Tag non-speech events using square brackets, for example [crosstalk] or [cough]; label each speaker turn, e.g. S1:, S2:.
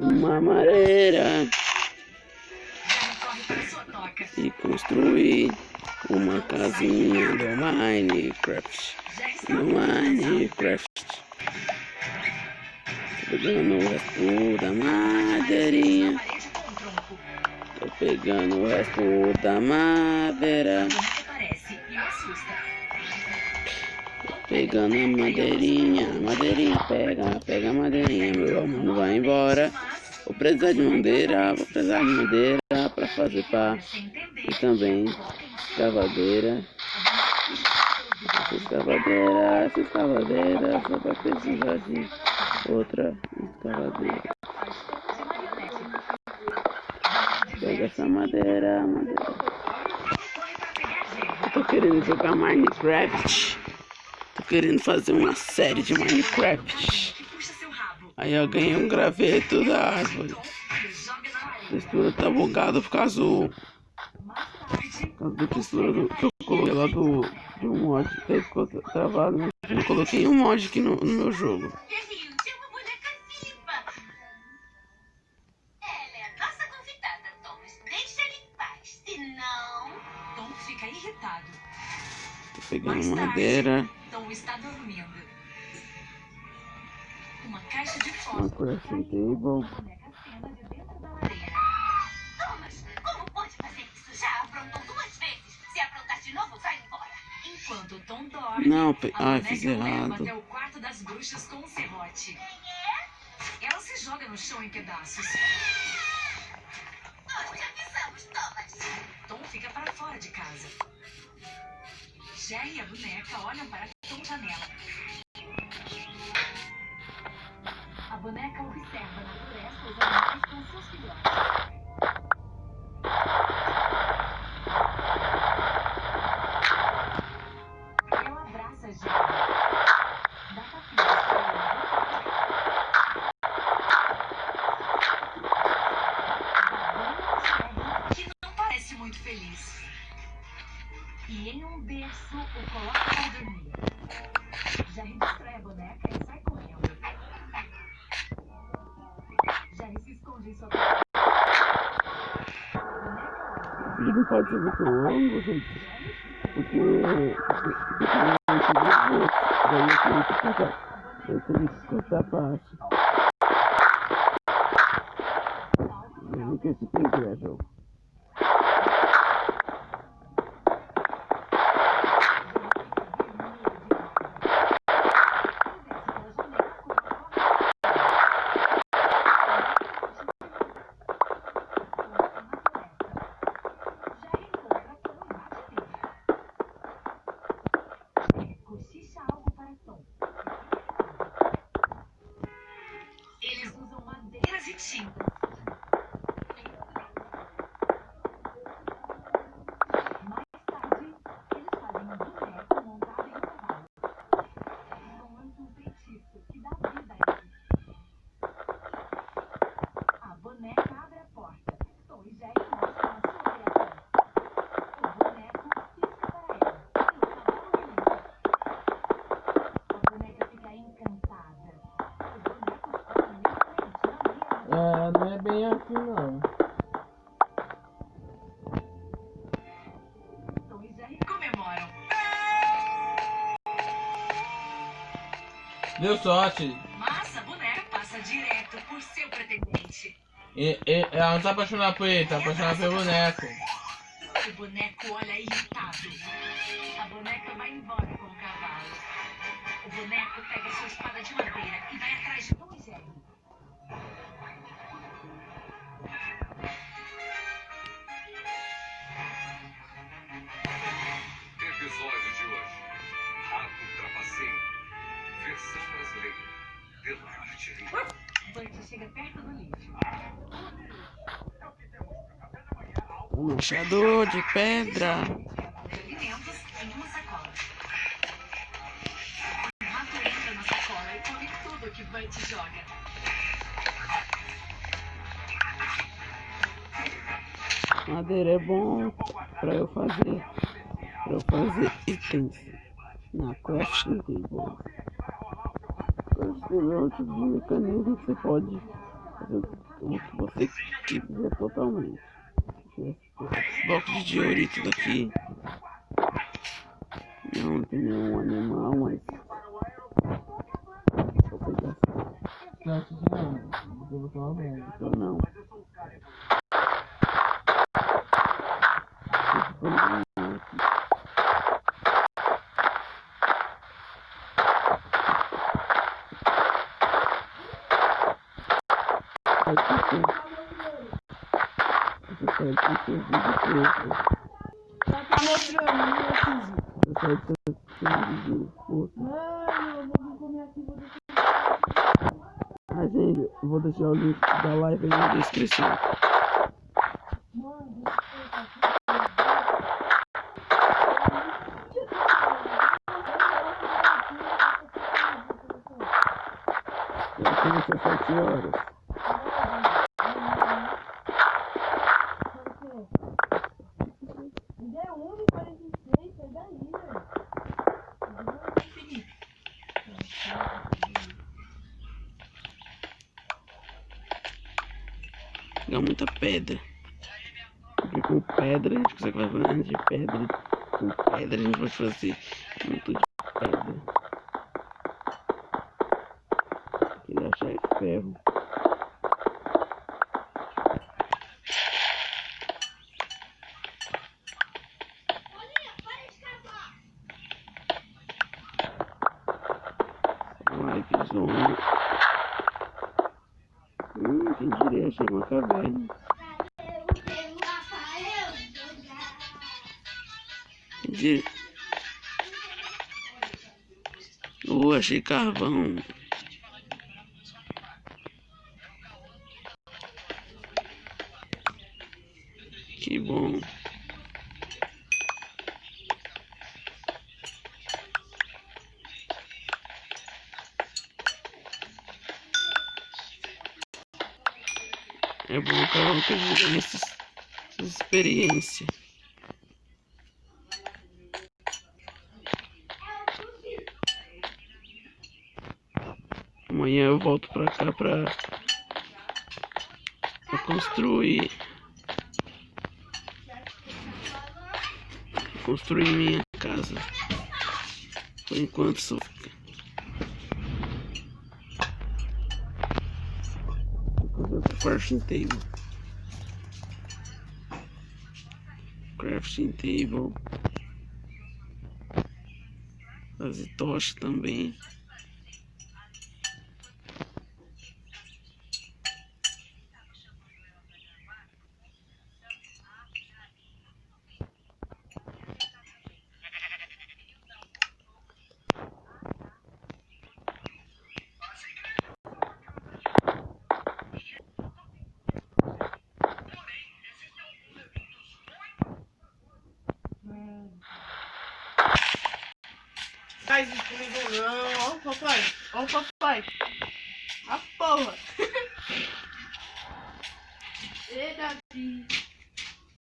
S1: uma madeira e construir uma casinha do Minecraft. No Minecraft. Pegando o resto da madeirinha. Tô pegando o resto da madeira. Pegando a madeirinha, madeirinha, pega, pega a madeirinha, meu amor, vai embora. Vou precisar de madeira, vou precisar de madeira para fazer pá e também escavadeira. Escavadeira, escavadeira só vai precisar de outra escavadeira. Pega essa madeira, madeira. Eu tô querendo jogar Minecraft. Querendo fazer uma série de Minecraft. Aí eu ganhei um graveto da árvore. A textura tá bugada por causa do. Por causa da textura do, que eu coloquei lá do, de um mod. Até ficou travado, mas eu coloquei um mod aqui no, no meu jogo. Tô pegando madeira. Tom está dormindo. Uma caixa de fósforo. Uma crafting table. Thomas, como pode fazer isso? Já aprontou duas vezes. Se aprontar de novo, vai embora. Enquanto o Tom dorme, Não, pe... Ai, fiz errado. até o quarto das bruxas com um serrote. Quem é? Ela se joga no chão em pedaços. Nós te avisamos, Thomas. Tom fica para fora de casa. Jerry e a boneca olham para a janela. A boneca observa na floresta os animais com seus filhotes.
S2: Vídeo não pode ser muito longo, gente. Porque Daí eu tenho que cortar. Eu tenho que cortar a parte. Veja que esse tem que é bem assim não. Deu sorte.
S3: Massa, boneca passa direto por seu pretendente.
S2: E, e, ela não tá apaixonada por ele, tá apaixonada pelo boneco.
S3: O boneco olha irritado. A boneca vai embora com o cavalo. O boneco pega sua espada de madeira e vai atrás de Tom tudo que Bert joga.
S1: Madeira é bom pra eu fazer. Pra eu fazer itens na crafting table. Crafting tipo de mecanismo que você pode fazer o que você quiser totalmente. Esse bloco de diorito daqui. Não tem nenhum animal, mas. Vou pegar.
S4: Não, não. Eu vou tomar.
S1: Ou não. Esse foi o animal aqui. Vai ter que- Você sabe que
S4: Já tá mostrando,
S1: que tem vídeo preto.
S4: Mano, eu vou comer aqui, vou deixar.
S1: Ah, gente, eu vou deixar o link da live aí na descrição.
S4: Mano, eu
S1: começou às 7 horas. Pegar muita pedra. Com pedra a gente consegue fazer nada de pedra. Com pedra a gente pode fazer muito de pedra. Achar é ferro. Live zone. Hum, quem diria, achei uma caverna. Achei carvão. Que bom. É bom cada um ter vivido essas, essas experiências. Amanhã eu volto pra cá pra, pra construir. Construir minha casa. Por enquanto só fica. Vou fazer outra crafting table. Crafting table. Fazer tocha também.
S4: Faz isso comigo não. Ó o papai. Ó o papai. A porra. [laughs] Eita.